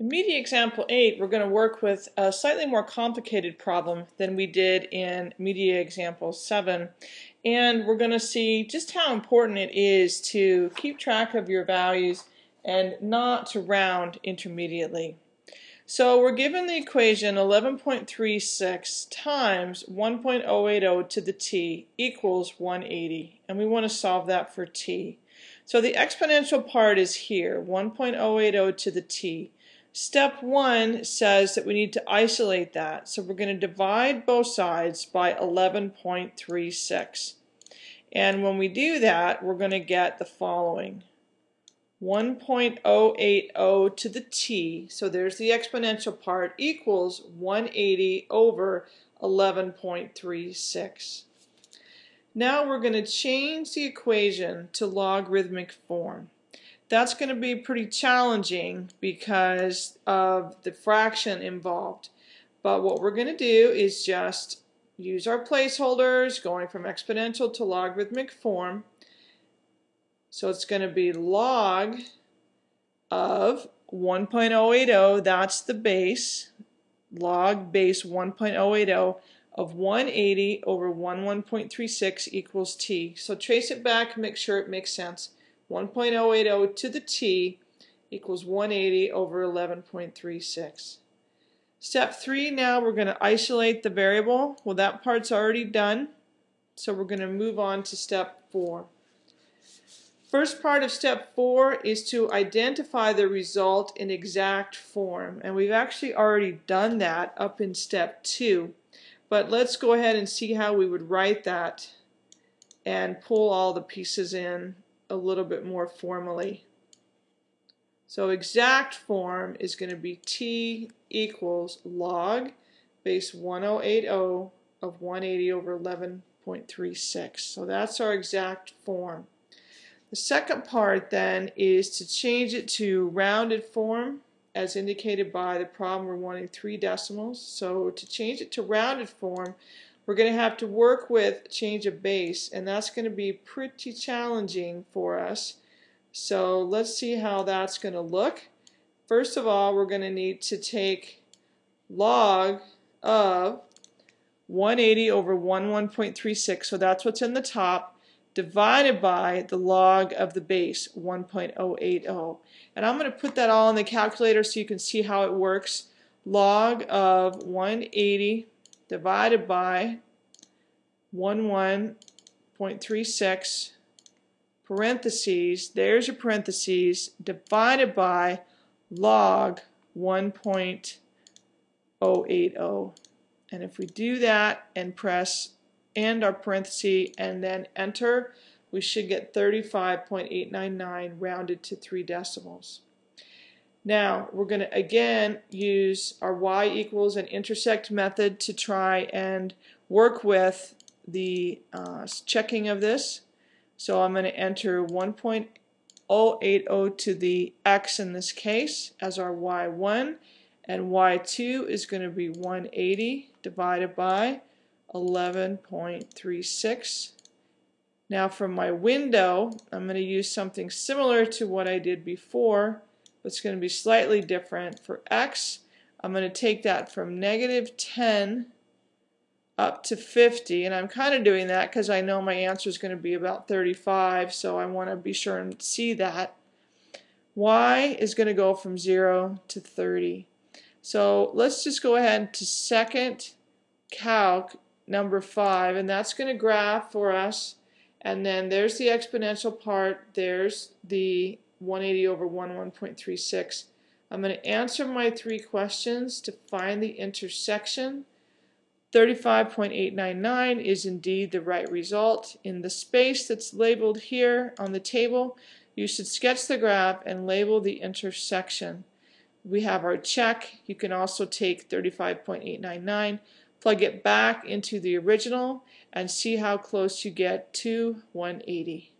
In media example 8, we're going to work with a slightly more complicated problem than we did in media example 7. And we're going to see just how important it is to keep track of your values and not to round intermediately. So we're given the equation 11.36 times 1.080 to the t equals 180. And we want to solve that for t. So the exponential part is here, 1.080 to the t. Step one says that we need to isolate that. So we're going to divide both sides by 11.36. And when we do that, we're going to get the following. 1.080 to the t, so there's the exponential part, equals 180 over 11.36. Now we're going to change the equation to logarithmic form that's going to be pretty challenging because of the fraction involved. But what we're going to do is just use our placeholders going from exponential to logarithmic form. So it's going to be log of 1.080, that's the base, log base 1.080 of 180 over 11.36 equals t. So trace it back, make sure it makes sense. 1.080 to the t equals 180 over 11.36. Step 3, now we're going to isolate the variable. Well, that part's already done, so we're going to move on to step 4. First part of step 4 is to identify the result in exact form, and we've actually already done that up in step 2. But let's go ahead and see how we would write that and pull all the pieces in a little bit more formally. So exact form is going to be t equals log base 1080 of 180 over 11.36. So that's our exact form. The second part then is to change it to rounded form as indicated by the problem we're wanting three decimals. So to change it to rounded form we're going to have to work with change of base and that's going to be pretty challenging for us. So let's see how that's going to look. First of all, we're going to need to take log of 180 over 11.36, so that's what's in the top, divided by the log of the base, 1.080. And I'm going to put that all in the calculator so you can see how it works. Log of 180 divided by 11.36 parentheses, there's your parentheses, divided by log 1.080. And if we do that and press end our parenthesis and then enter, we should get 35.899 rounded to three decimals. Now we're going to again use our y equals and intersect method to try and work with the uh, checking of this. So I'm going to enter 1.080 to the x in this case as our y1 and y2 is going to be 180 divided by 11.36. Now from my window I'm going to use something similar to what I did before it's going to be slightly different. For x, I'm going to take that from negative 10 up to 50, and I'm kind of doing that because I know my answer is going to be about 35, so I want to be sure and see that. y is going to go from 0 to 30. So let's just go ahead to second calc number 5, and that's going to graph for us. And then there's the exponential part, there's the 180 over 11.36. I'm going to answer my three questions to find the intersection. 35.899 is indeed the right result. In the space that's labeled here on the table, you should sketch the graph and label the intersection. We have our check. You can also take 35.899, plug it back into the original, and see how close you get to 180.